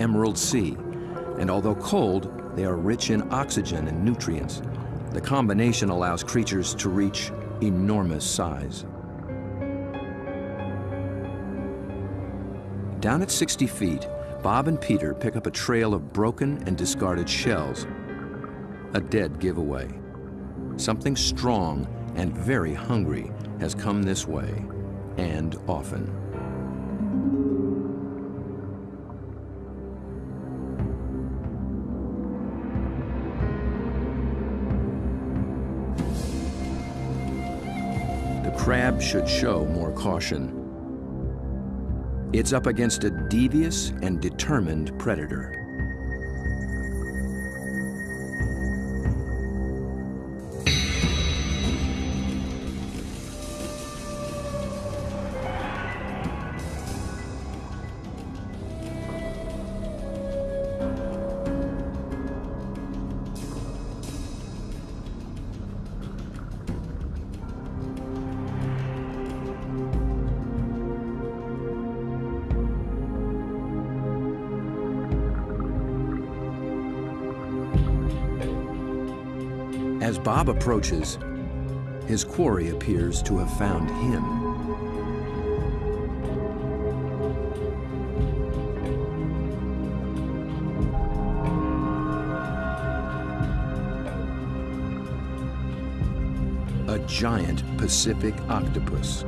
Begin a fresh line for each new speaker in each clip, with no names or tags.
Emerald Sea, and although cold, they are rich in oxygen and nutrients. The combination allows creatures to reach enormous size. Down at 60 feet, Bob and Peter pick up a trail of broken and discarded shells. A dead giveaway. Something strong and very hungry has come this way, and often. Crab should show more caution. It's up against a devious and determined predator. As Bob approaches, his quarry appears to have found him. A giant Pacific octopus.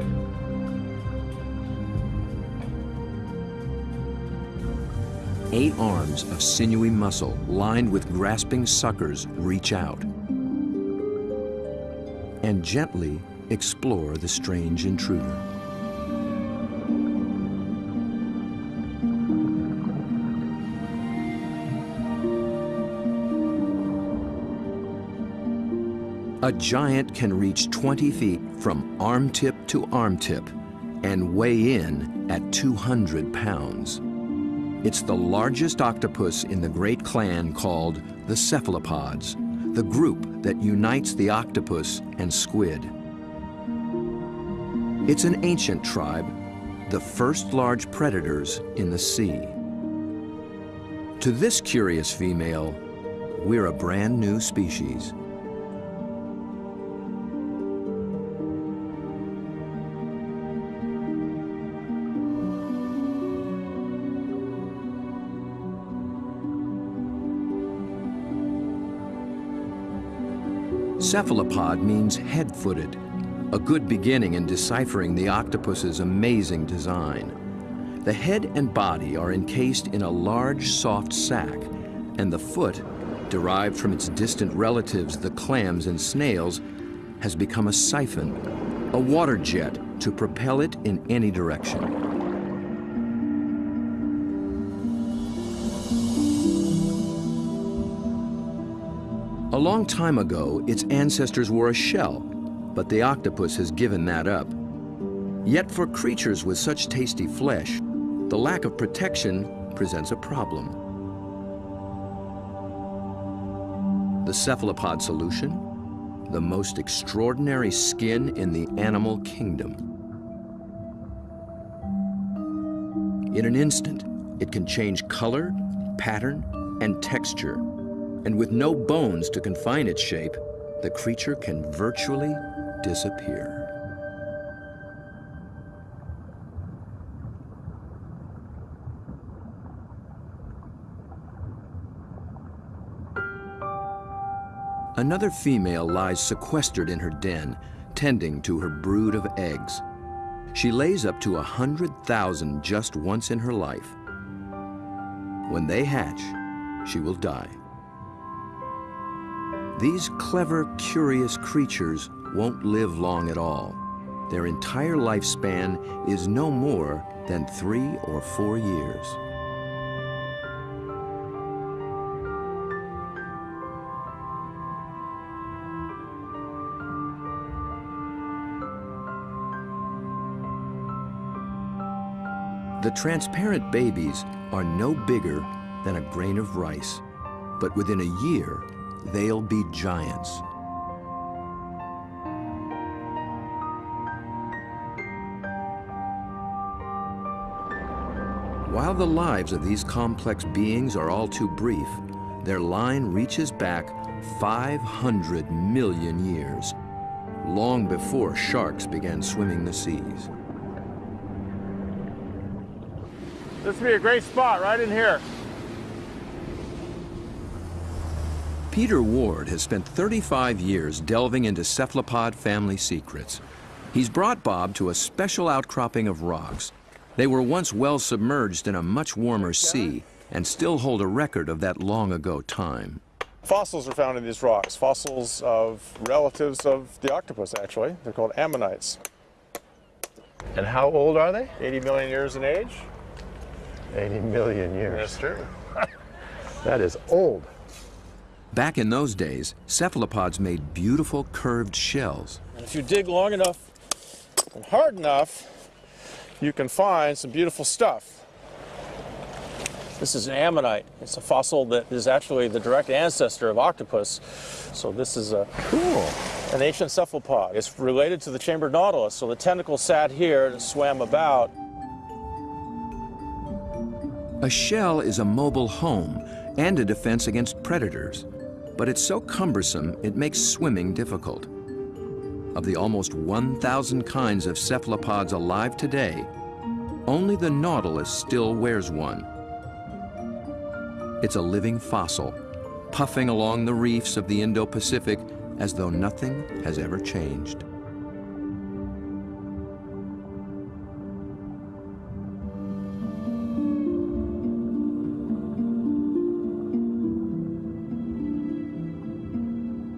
Eight arms of sinewy muscle lined with grasping suckers reach out and gently explore the strange intruder. A giant can reach 20 feet from arm tip to arm tip and weigh in at 200 pounds. It's the largest octopus in the great clan called the cephalopods, the group that unites the octopus and squid. It's an ancient tribe, the first large predators in the sea. To this curious female, we're a brand new species. Cephalopod means head-footed, a good beginning in deciphering the octopus's amazing design. The head and body are encased in a large, soft sac, and the foot, derived from its distant relatives, the clams and snails, has become a siphon, a water jet to propel it in any direction. Long time ago, its ancestors wore a shell, but the octopus has given that up. Yet for creatures with such tasty flesh, the lack of protection presents a problem. The cephalopod solution? The most extraordinary skin in the animal kingdom. In an instant, it can change color, pattern, and texture and with no bones to confine its shape, the creature can virtually disappear. Another female lies sequestered in her den, tending to her brood of eggs. She lays up to a hundred thousand just once in her life. When they hatch, she will die. These clever, curious creatures won't live long at all. Their entire lifespan is no more than three or four years. The transparent babies are no bigger than a grain of rice, but within a year, they'll be giants. While the lives of these complex beings are all too brief, their line reaches back 500 million years, long before sharks began swimming the seas.
This would be a great spot right in here.
Peter Ward has spent 35 years delving into cephalopod family secrets. He's brought Bob to a special outcropping of rocks. They were once well submerged in a much warmer sea and still hold a record of that long ago time.
Fossils are found in these rocks, fossils of relatives of the octopus, actually. They're called ammonites.
And how old are they?
80 million years in age.
80 million years.
That's true.
that is old.
Back in those days, cephalopods made beautiful curved shells.
And if you dig long enough and hard enough, you can find some beautiful stuff. This is an ammonite. It's a fossil that is actually the direct ancestor of octopus. So this is a
cool.
An ancient cephalopod. It's related to the chambered nautilus. So the tentacles sat here and swam about.
A shell is a mobile home and a defense against predators, but it's so cumbersome it makes swimming difficult. Of the almost 1,000 kinds of cephalopods alive today, only the nautilus still wears one. It's a living fossil, puffing along the reefs of the Indo-Pacific as though nothing has ever changed.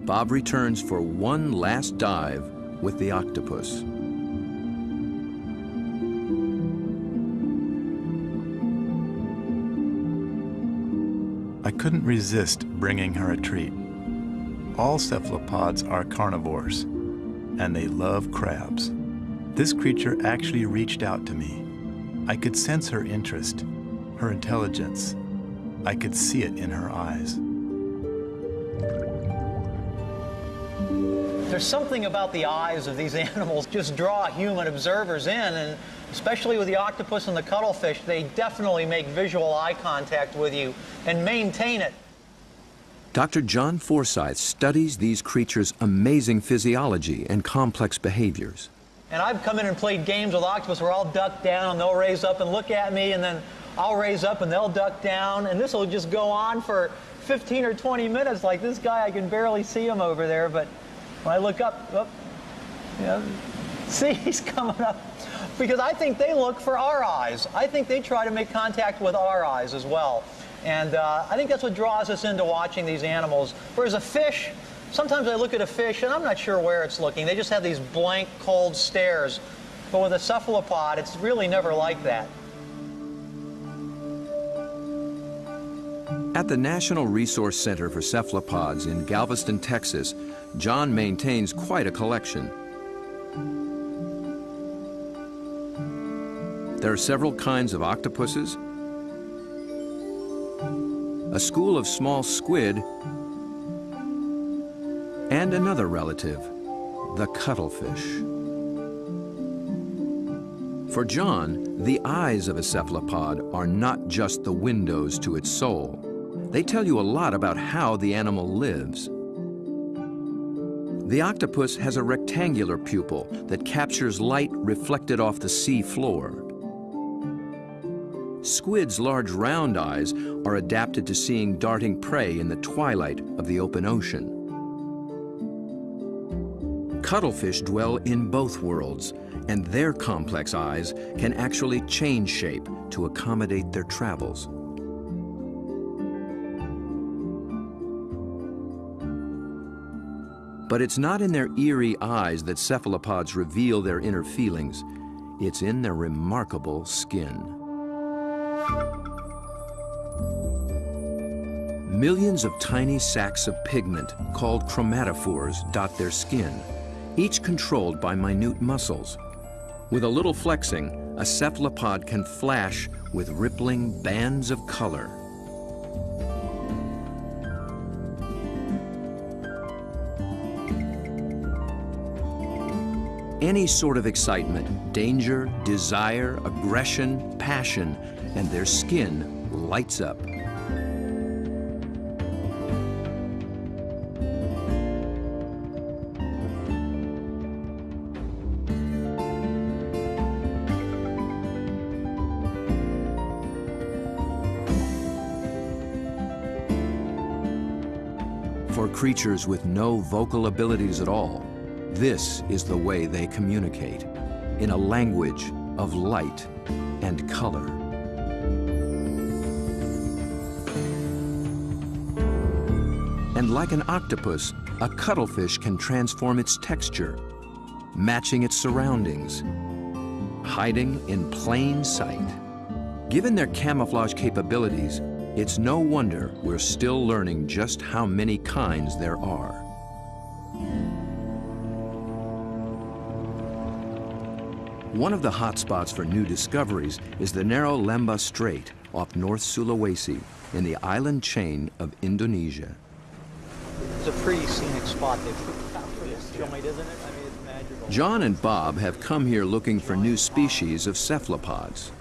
Bob returns for one last dive with the octopus.
I couldn't resist bringing her a treat. All cephalopods are carnivores, and they love crabs. This creature actually reached out to me. I could sense her interest, her intelligence. I could see it in her eyes.
There's something about the eyes of these animals just draw human observers in, and especially with the octopus and the cuttlefish, they definitely make visual eye contact with you and maintain it.
Dr. John Forsythe studies these creatures' amazing physiology and complex behaviors.
And I've come in and played games with octopus where I'll duck down and they'll raise up and look at me, and then I'll raise up and they'll duck down, and this will just go on for 15 or 20 minutes. Like this guy, I can barely see him over there, but when I look up, oh, yeah, see, he's coming up. Because I think they look for our eyes. I think they try to make contact with our eyes as well. And uh, I think that's what draws us into watching these animals. Whereas a fish, sometimes I look at a fish and I'm not sure where it's looking. They just have these blank, cold stares. But with a cephalopod, it's really never like that.
At the National Resource Center for Cephalopods in Galveston, Texas, John maintains quite a collection. There are several kinds of octopuses, a school of small squid, and another relative, the cuttlefish. For John, the eyes of a cephalopod are not just the windows to its soul. They tell you a lot about how the animal lives. The octopus has a rectangular pupil that captures light reflected off the sea floor. Squid's large round eyes are adapted to seeing darting prey in the twilight of the open ocean. Cuttlefish dwell in both worlds, and their complex eyes can actually change shape to accommodate their travels. But it's not in their eerie eyes that cephalopods reveal their inner feelings. It's in their remarkable skin. Millions of tiny sacs of pigment, called chromatophores, dot their skin, each controlled by minute muscles. With a little flexing, a cephalopod can flash with rippling bands of color. Any sort of excitement, danger, desire, aggression, passion and their skin lights up. For creatures with no vocal abilities at all, this is the way they communicate, in a language of light and color. And like an octopus, a cuttlefish can transform its texture, matching its surroundings, hiding in plain sight. Given their camouflage capabilities, it's no wonder we're still learning just how many kinds there are. One of the hotspots for new discoveries is the narrow Lembeh Strait off North Sulawesi in the island chain of Indonesia.
It's a pretty scenic spot. They film it, isn't it? I mean, it's magical.
John and Bob have come here looking for new species of cephalopods.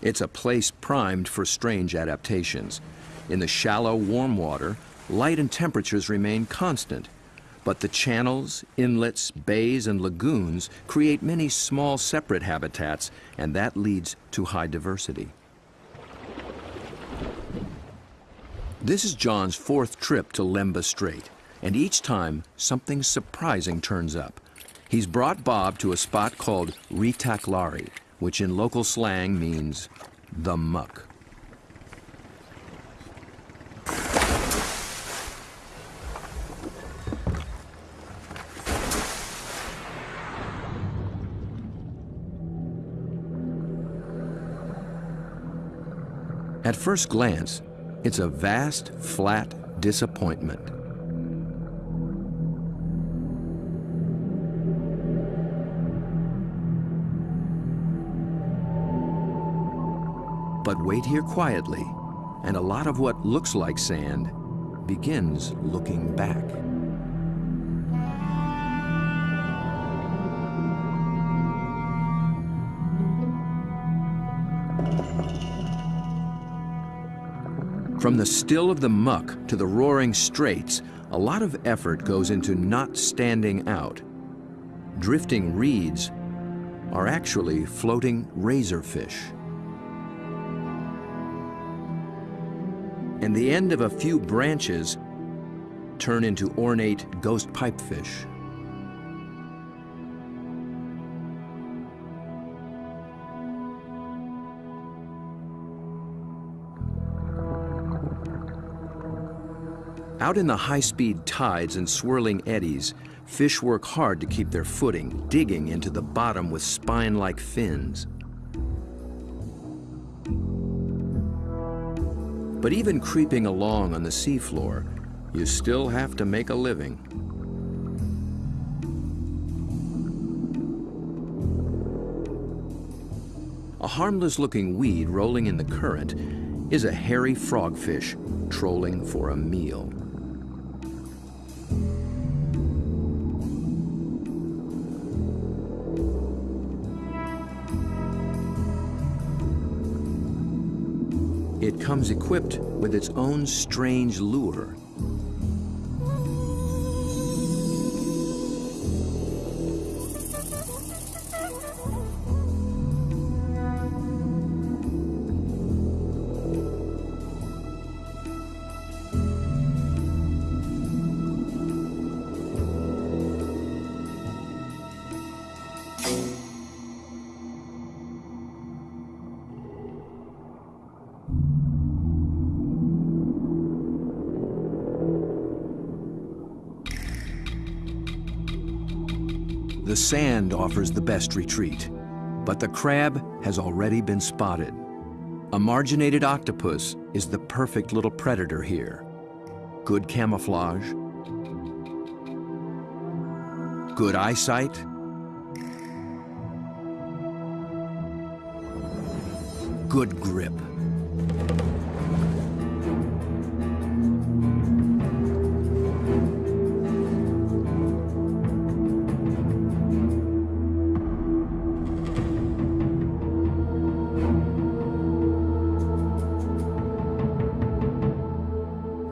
It's a place primed for strange adaptations. In the shallow, warm water, light and temperatures remain constant, but the channels, inlets, bays, and lagoons create many small separate habitats, and that leads to high diversity. This is John's fourth trip to Lembeh Strait, and each time something surprising turns up. He's brought Bob to a spot called Ritaklari, which in local slang means the muck. First glance, it's a vast, flat disappointment. But wait here quietly, and a lot of what looks like sand begins looking back. From the still of the muck to the roaring straits, a lot of effort goes into not standing out. Drifting reeds are actually floating razorfish. And the end of a few branches turn into ornate ghost pipefish. Out in the high-speed tides and swirling eddies, fish work hard to keep their footing, digging into the bottom with spine-like fins. But even creeping along on the seafloor, you still have to make a living. A harmless-looking weed rolling in the current is a hairy frogfish trolling for a meal. Comes equipped with its own strange lure. Sand offers the best retreat, but the crab has already been spotted. A marginated octopus is the perfect little predator here. Good camouflage, good eyesight, good grip.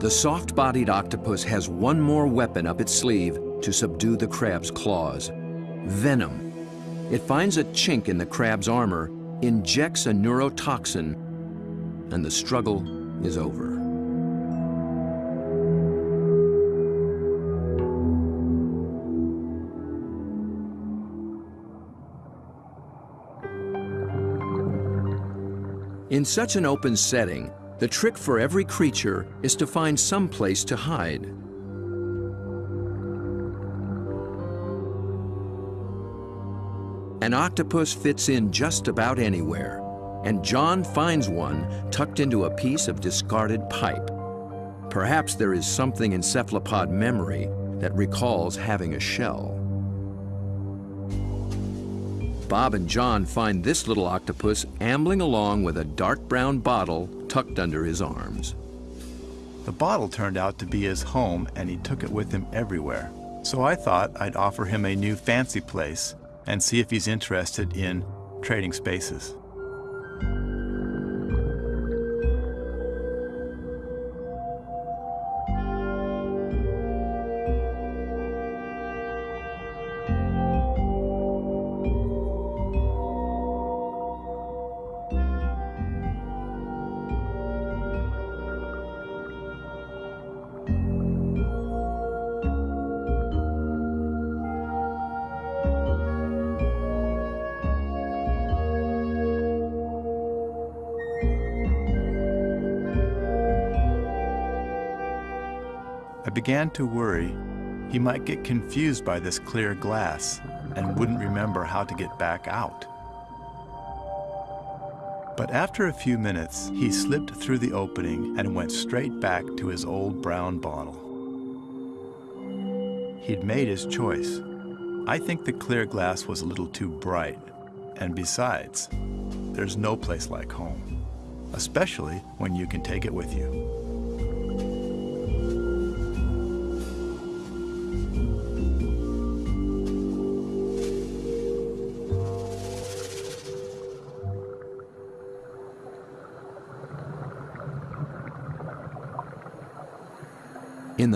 The soft-bodied octopus has one more weapon up its sleeve to subdue the crab's claws. Venom. It finds a chink in the crab's armor, injects a neurotoxin, and the struggle is over. In such an open setting, the trick for every creature is to find some place to hide. An octopus fits in just about anywhere, and John finds one tucked into a piece of discarded pipe. Perhaps there is something in cephalopod memory that recalls having a shell. Bob and John find this little octopus ambling along with a dark brown bottle tucked under his arms.
The bottle turned out to be his home and he took it with him everywhere. So I thought I'd offer him a new fancy place and see if he's interested in trading spaces. Began to worry he might get confused by this clear glass and wouldn't remember how to get back out. But after a few minutes, he slipped through the opening and went straight back to his old brown bottle. He'd made his choice. I think the clear glass was a little too bright. And besides, there's no place like home, especially when you can take it with you.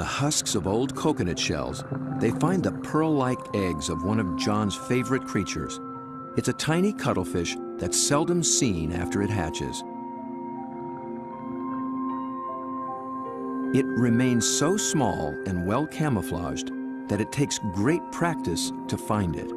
The husks of old coconut shells, they find the pearl-like eggs of one of John's favorite creatures. It's a tiny cuttlefish that's seldom seen after it hatches. It remains so small and well camouflaged that it takes great practice to find it.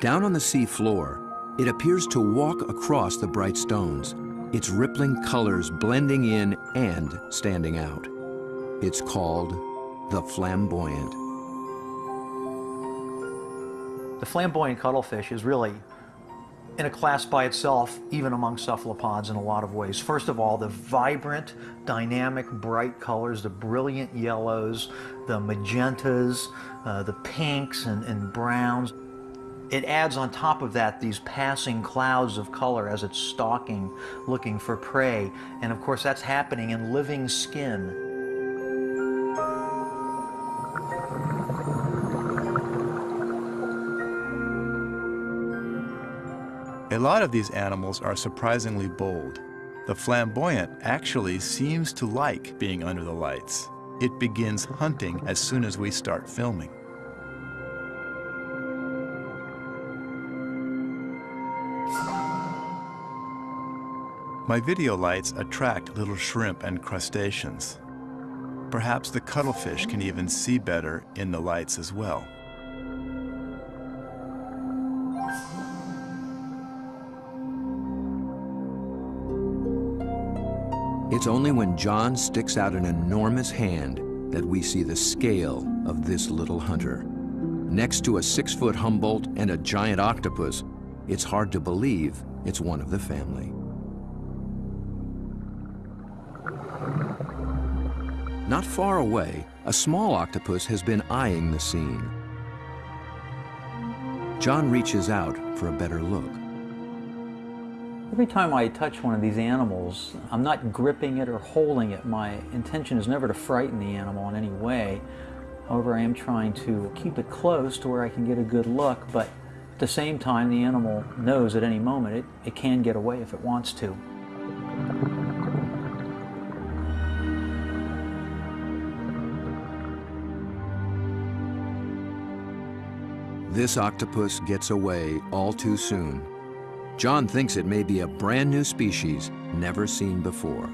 Down on the sea floor, it appears to walk across the bright stones, its rippling colors blending in and standing out. It's called the flamboyant.
The flamboyant cuttlefish is really in a class by itself, even among cephalopods in a lot of ways. First of all, the vibrant, dynamic, bright colors, the brilliant yellows, the magentas, uh, the pinks and, and browns. It adds on top of that these passing clouds of color as it's stalking, looking for prey. And of course, that's happening in living skin.
A lot of these animals are surprisingly bold. The flamboyant actually seems to like being under the lights. It begins hunting as soon as we start filming. My video lights attract little shrimp and crustaceans. Perhaps the cuttlefish can even see better in the lights as well.
It's only when John sticks out an enormous hand that we see the scale of this little hunter. Next to a six-foot Humboldt and a giant octopus, it's hard to believe it's one of the family. Not far away, a small octopus has been eyeing the scene. John reaches out for a better look.
Every time I touch one of these animals, I'm not gripping it or holding it. My intention is never to frighten the animal in any way. However, I am trying to keep it close to where I can get a good look, but at the same time, the animal knows at any moment it, it can get away if it wants to.
This octopus gets away all too soon. John thinks it may be a brand new species never seen before.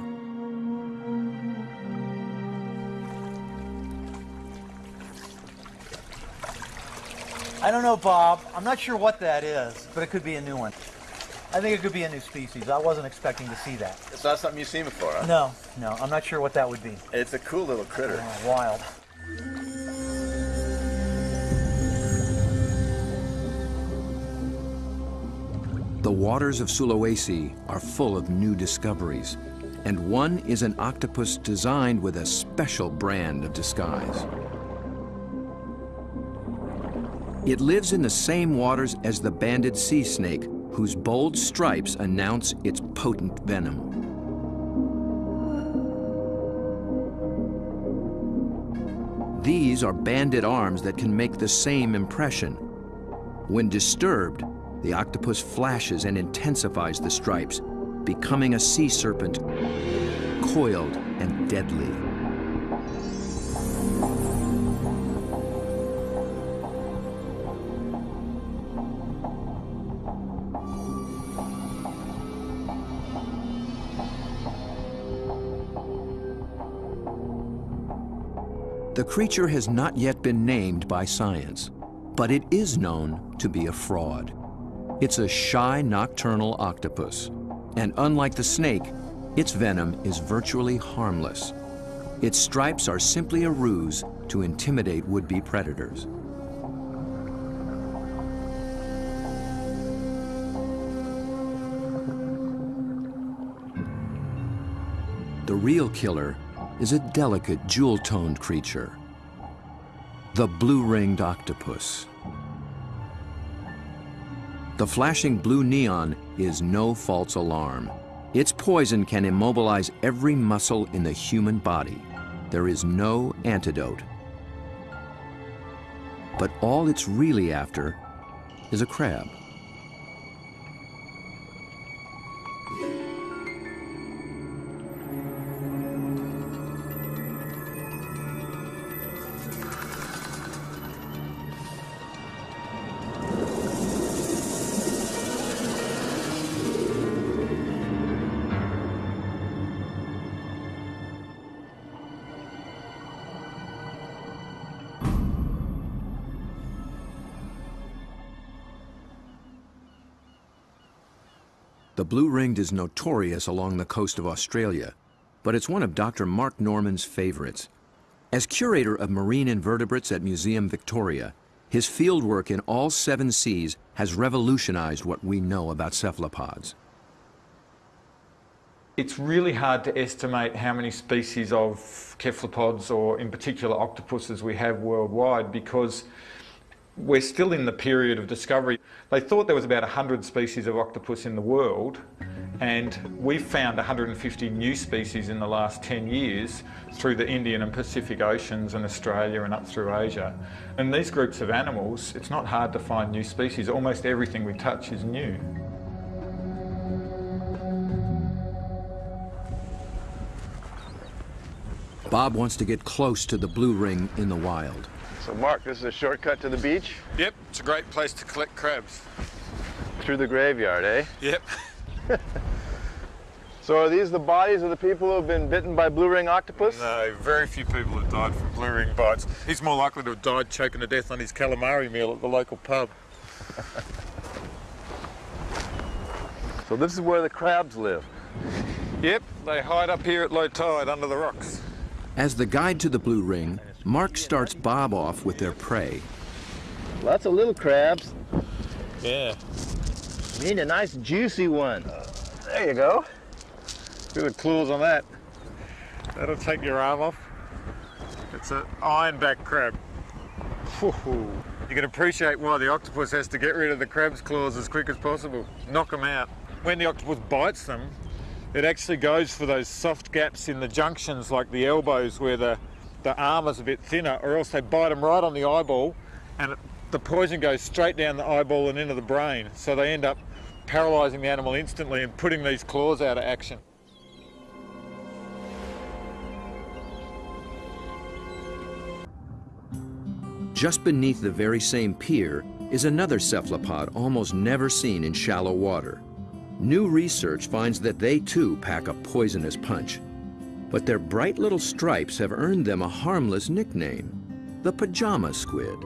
I don't know, Bob. I'm not sure what that is, but it could be a new one. I think it could be a new species. I wasn't expecting to see that.
It's not something you've seen before, huh?
No, no, I'm not sure what that would be.
It's a cool little critter.
Oh, wild.
The waters of Sulawesi are full of new discoveries, and one is an octopus designed with a special brand of disguise. It lives in the same waters as the banded sea snake, whose bold stripes announce its potent venom. These are banded arms that can make the same impression. When disturbed, the octopus flashes and intensifies the stripes, becoming a sea serpent, coiled and deadly. The creature has not yet been named by science, but it is known to be a fraud. It's a shy nocturnal octopus, and unlike the snake, its venom is virtually harmless. Its stripes are simply a ruse to intimidate would-be predators. The real killer is a delicate jewel-toned creature, the blue-ringed octopus. The flashing blue neon is no false alarm. Its poison can immobilize every muscle in the human body. There is no antidote. But all it's really after is a crab. The blue-ringed is notorious along the coast of Australia, but it's one of Dr. Mark Norman's favorites. As curator of marine invertebrates at Museum Victoria, his fieldwork in all seven seas has revolutionized what we know about cephalopods.
It's really hard to estimate how many species of cephalopods or in particular octopuses we have worldwide because we're still in the period of discovery. They thought there was about 100 species of octopus in the world and we've found 150 new species in the last 10 years through the Indian and Pacific Oceans and Australia and up through Asia. And these groups of animals, it's not hard to find new species. Almost everything we touch is new.
Bob wants to get close to the blue ring in the wild.
So, Mark, this is a shortcut to the beach?
Yep, it's a great place to collect crabs.
Through the graveyard, eh?
Yep.
So are these the bodies of the people who have been bitten by blue ring octopus?
No, very few people have died from blue ring bites. He's more likely to have died choking to death on his calamari meal at the local pub.
So this is where the crabs live.
Yep, they hide up here at low tide under the rocks.
As the guide to the blue ring, Mark starts Bob off with their prey.
Lots of little crabs.
Yeah.
Need a nice juicy one. There you go.
Feel the claws on that. That'll take your arm off. It's an ironback crab. Whew. You can appreciate why the octopus has to get rid of the crab's claws as quick as possible. Knock them out. When the octopus bites them, it actually goes for those soft gaps in the junctions like the elbows where the the armour's a bit thinner, or else they bite them right on the eyeball, and it, the poison goes straight down the eyeball and into the brain. So they end up paralysing the animal instantly and putting these claws out of action.
Just beneath the very same pier is another cephalopod almost never seen in shallow water. New research finds that they too pack a poisonous punch. But their bright little stripes have earned them a harmless nickname, the pajama squid.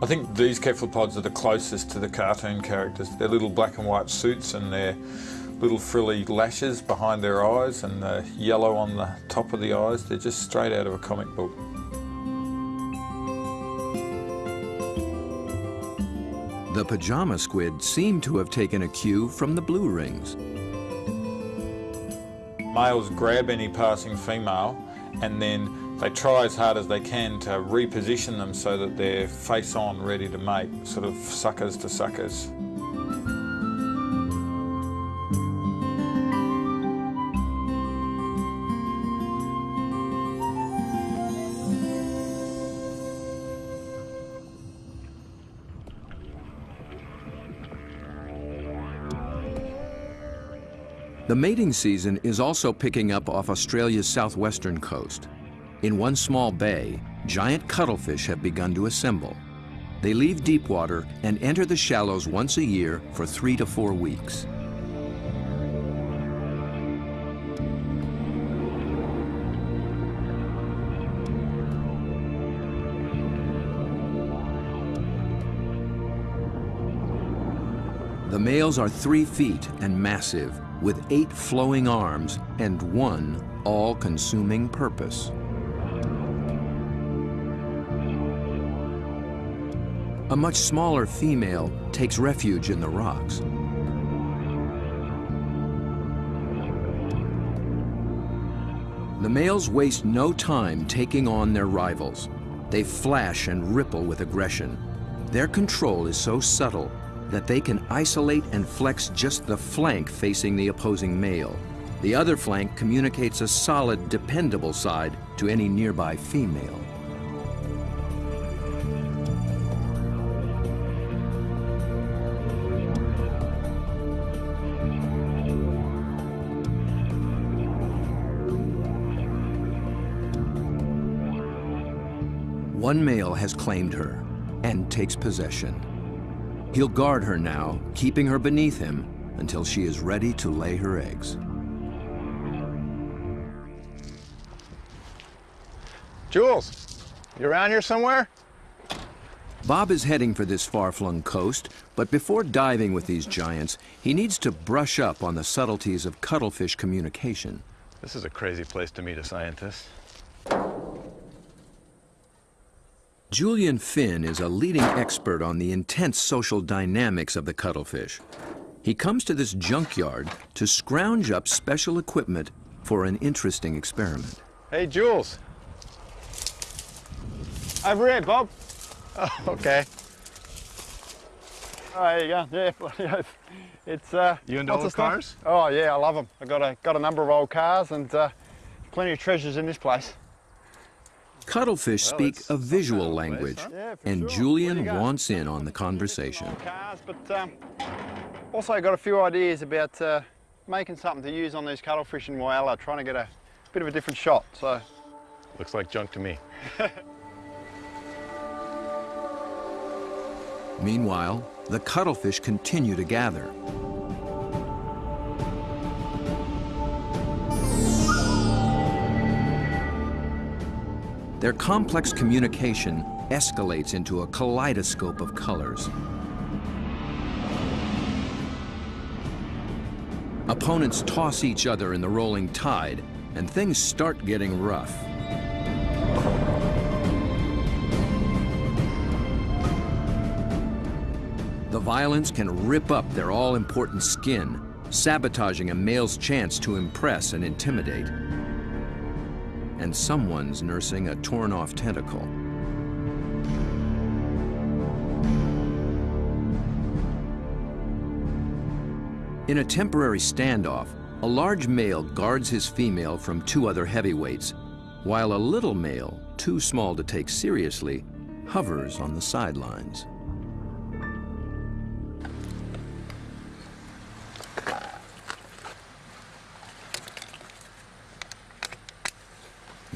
I think these cephalopods are the closest to the cartoon characters. Their little black and white suits and their little frilly lashes behind their eyes and the yellow on the top of the eyes. They're just straight out of a comic book.
The pajama squid seem to have taken a cue from the blue rings.
Males grab any passing female and then they try as hard as they can to reposition them so that they're face on ready to mate, sort of suckers to suckers.
The mating season is also picking up off Australia's southwestern coast. In one small bay, giant cuttlefish have begun to assemble. They leave deep water and enter the shallows once a year for three to four weeks. The males are three feet and massive, with eight flowing arms and one all-consuming purpose. A much smaller female takes refuge in the rocks. The males waste no time taking on their rivals. They flash and ripple with aggression. Their control is so subtle that they can isolate and flex just the flank facing the opposing male. The other flank communicates a solid, dependable side to any nearby female. One male has claimed her and takes possession. He'll guard her now, keeping her beneath him until she is ready to lay her eggs.
Jules, you around here somewhere?
Bob is heading for this far-flung coast, but before diving with these giants, he needs to brush up on the subtleties of cuttlefish communication.
This is a crazy place to meet a scientist.
Julian Finn is a leading expert on the intense social dynamics of the cuttlefish. He comes to this junkyard to scrounge up special equipment for an interesting experiment.
Hey, Jules. Over here, Bob. Oh, okay. Oh, there you go. Yeah, bloody. It's uh.
You into
lots
old
of stuff.
cars?
Oh yeah, I love them. I got a got a number of old cars and uh, plenty of treasures in this place.
Cuttlefish speak a visual
bad place,
language,
huh?
Yeah,
and
sure.
Julian
What do you got?
wants in on the conversation.
Old cars, but um, also got a few ideas about uh, making something to use on these cuttlefish in Whyalla, trying to get a bit of a different shot. So
Looks like junk to me.
Meanwhile, the cuttlefish continue to gather. Their complex communication escalates into a kaleidoscope of colors. Opponents toss each other in the rolling tide, and things start getting rough. The violence can rip up their all-important skin, sabotaging a male's chance to impress and intimidate. And someone's nursing a torn-off tentacle. In a temporary standoff, a large male guards his female from two other heavyweights, while a little male too small to take seriously, hovers on the sidelines.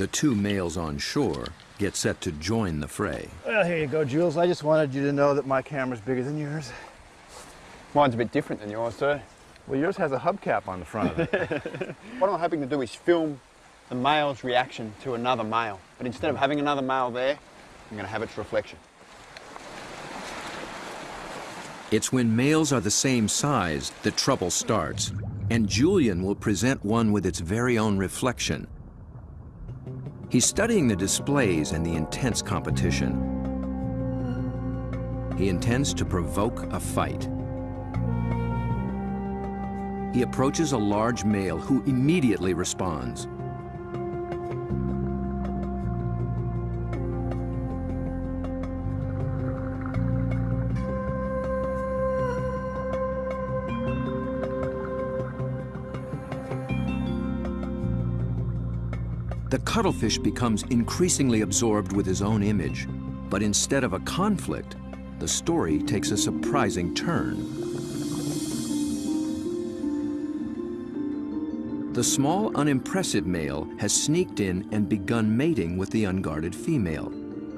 The two males on shore get set to join the fray.
Well, here you go, Jules. I just wanted you to know that my camera's bigger than yours. Mine's a bit different than yours, too.
Well, yours has a hubcap on the front of it.
What I'm hoping to do is film the male's reaction to another male. But instead of having another male there, I'm going to have its reflection.
It's when males are the same size that trouble starts, and Julian will present one with its very own reflection. He's studying the displays and the intense competition. He intends to provoke a fight. He approaches a large male who immediately responds. The cuttlefish becomes increasingly absorbed with his own image, but instead of a conflict, the story takes a surprising turn. The small, unimpressive male has sneaked in and begun mating with the unguarded female.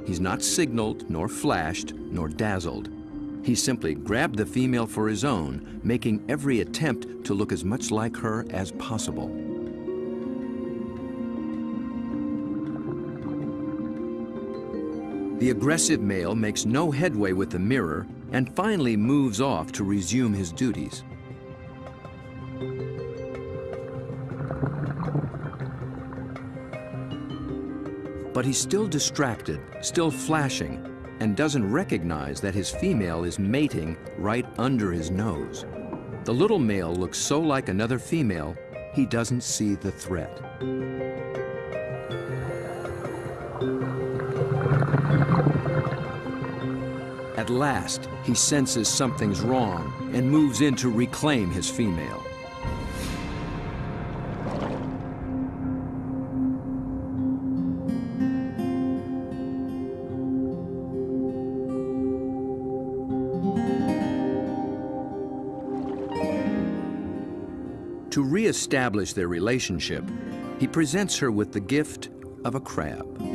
He's not signaled, nor flashed, nor dazzled. He simply grabbed the female for his own, making every attempt to look as much like her as possible. The aggressive male makes no headway with the mirror and finally moves off to resume his duties. But he's still distracted, still flashing, and doesn't recognize that his female is mating right under his nose. The little male looks so like another female, he doesn't see the threat. At last, he senses something's wrong and moves in to reclaim his female. To re-establish their relationship, he presents her with the gift of a crab.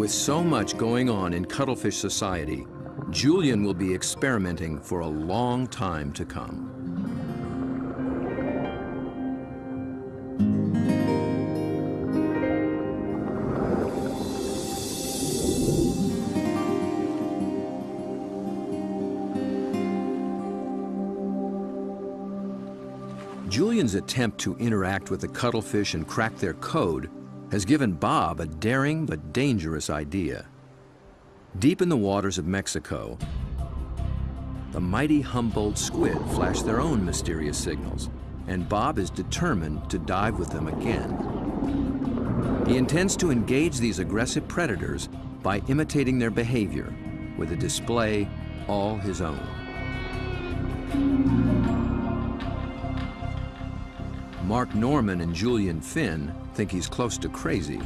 With so much going on in cuttlefish society, Julian will be experimenting for a long time to come. Julian's attempt to interact with the cuttlefish and crack their code has given Bob a daring but dangerous idea. Deep in the waters of Mexico, the mighty Humboldt squid flash their own mysterious signals, and Bob is determined to dive with them again. He intends to engage these aggressive predators by imitating their behavior with a display all his own. Mark Norman and Julian Finn think he's close to crazy.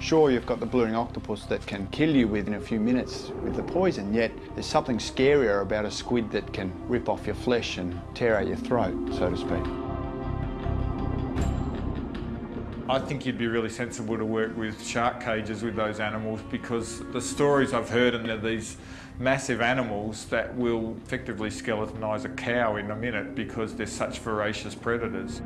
Sure, you've got the blue ring octopus that can kill you within a few minutes with the poison, yet there's something scarier about a squid that can rip off your flesh and tear out your throat, so to speak.
I think you'd be really sensible to work with shark cages with those animals because the stories I've heard and they're these massive animals that will effectively skeletonise a cow in a minute because they're such voracious predators.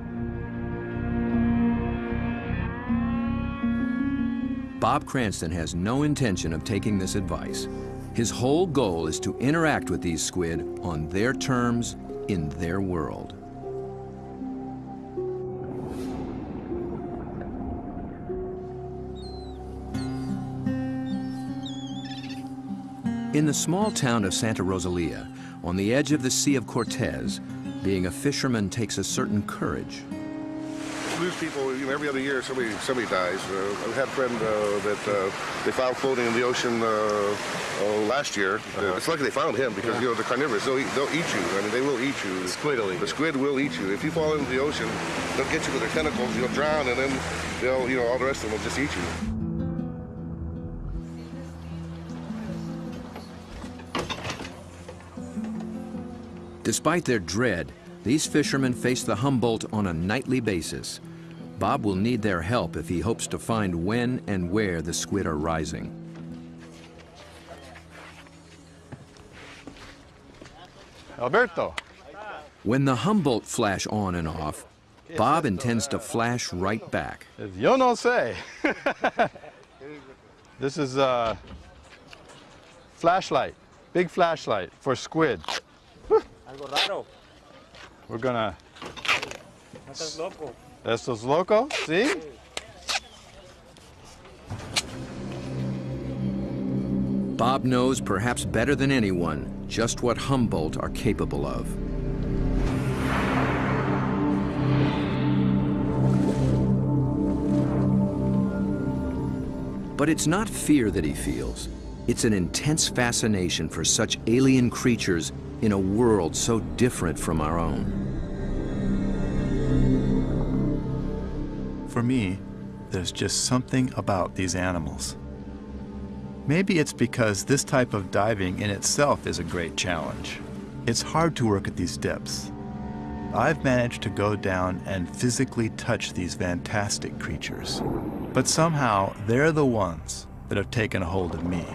Bob Cranston has no intention of taking this advice. His whole goal is to interact with these squid on their terms, in their world. In the small town of Santa Rosalia, on the edge of the Sea of Cortez, being a fisherman takes a certain courage.
Lose people. You know, every other year somebody somebody dies. Uh, I had a friend uh, that uh, they found floating in the ocean uh, uh, last year. Uh, it's lucky they found him because you know the carnivorous. They'll eat, they'll eat you. I mean, they will eat you. The squid will eat. The squid will eat you. If you fall into the ocean, they'll get you with their tentacles. You'll drown, and then they'll you know all the rest of them will just eat you.
Despite their dread, these fishermen face the Humboldt on a nightly basis. Bob will need their help if he hopes to find when and where the squid are rising.
Alberto.
When the Humboldt flash on and off, Bob intends to flash right back.
Yo no sé. this is a flashlight, big flashlight for squid.
Algo.
We're gonna. Estos loco, see?
Bob knows perhaps better than anyone just what Humboldt are capable of. But it's not fear that he feels. It's an intense fascination for such alien creatures in a world so different from our own.
For me, there's just something about these animals. Maybe it's because this type of diving in itself is a great challenge. It's hard to work at these depths. I've managed to go down and physically touch these fantastic creatures. But somehow, they're the ones that have taken a hold of me.